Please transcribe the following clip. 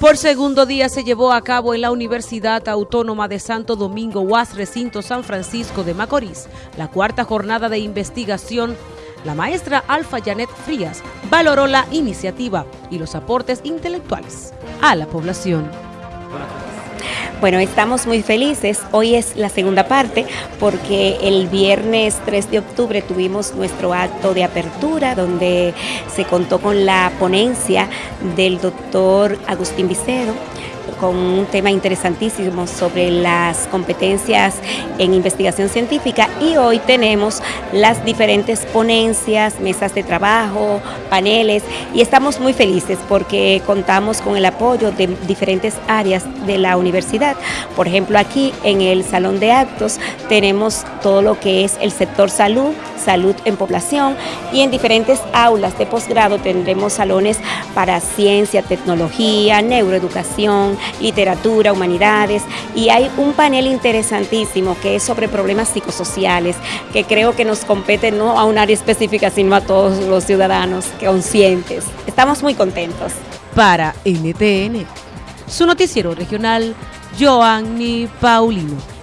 Por segundo día se llevó a cabo en la Universidad Autónoma de Santo Domingo UAS Recinto San Francisco de Macorís la cuarta jornada de investigación. La maestra Alfa Janet Frías valoró la iniciativa y los aportes intelectuales a la población. Bueno, estamos muy felices. Hoy es la segunda parte porque el viernes 3 de octubre tuvimos nuestro acto de apertura donde se contó con la ponencia del doctor Agustín Vicedo con un tema interesantísimo sobre las competencias en investigación científica y hoy tenemos las diferentes ponencias, mesas de trabajo, paneles y estamos muy felices porque contamos con el apoyo de diferentes áreas de la universidad. Por ejemplo, aquí en el salón de actos tenemos todo lo que es el sector salud, salud en población y en diferentes aulas de posgrado tendremos salones para ciencia, tecnología, neuroeducación, literatura, humanidades y hay un panel interesantísimo que es sobre problemas psicosociales que creo que nos compete no a un área específica sino a todos los ciudadanos conscientes. Estamos muy contentos. Para NTN, su noticiero regional, Joanny Paulino.